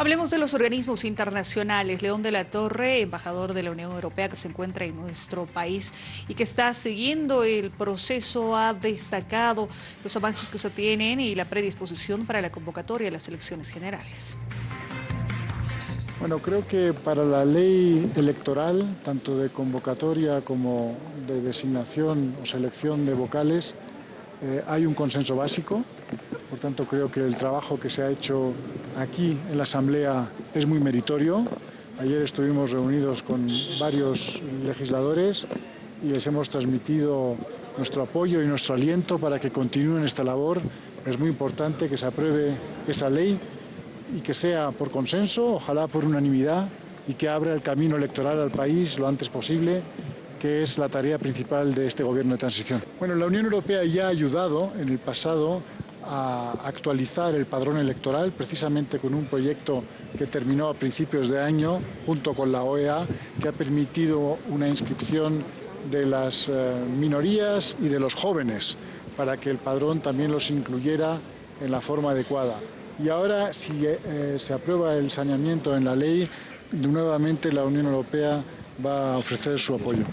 Hablemos de los organismos internacionales. León de la Torre, embajador de la Unión Europea que se encuentra en nuestro país y que está siguiendo el proceso, ha destacado los avances que se tienen y la predisposición para la convocatoria de las elecciones generales. Bueno, creo que para la ley electoral, tanto de convocatoria como de designación o selección de vocales, eh, hay un consenso básico, por tanto creo que el trabajo que se ha hecho aquí en la Asamblea es muy meritorio. Ayer estuvimos reunidos con varios legisladores y les hemos transmitido nuestro apoyo y nuestro aliento para que continúen esta labor. Es muy importante que se apruebe esa ley y que sea por consenso, ojalá por unanimidad, y que abra el camino electoral al país lo antes posible que es la tarea principal de este gobierno de transición. Bueno, la Unión Europea ya ha ayudado en el pasado a actualizar el padrón electoral, precisamente con un proyecto que terminó a principios de año, junto con la OEA, que ha permitido una inscripción de las eh, minorías y de los jóvenes, para que el padrón también los incluyera en la forma adecuada. Y ahora, si eh, se aprueba el saneamiento en la ley, nuevamente la Unión Europea va a ofrecer su apoyo.